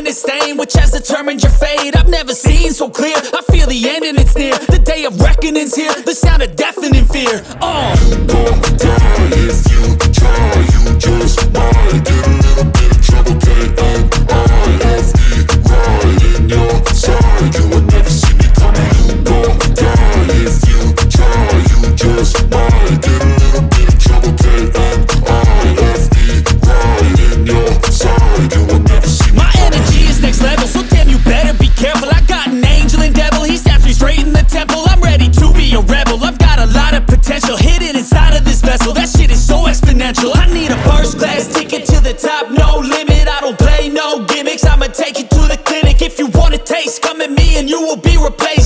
in a stain Which has determined your fate. I've never seen so clear. I feel the end and it's near. The day of reckoning's here. The sound of deafening fear. Oh no limit I don't play no gimmicks. I'ma take you to the clinic If you wanna taste, come at me and you will be replaced.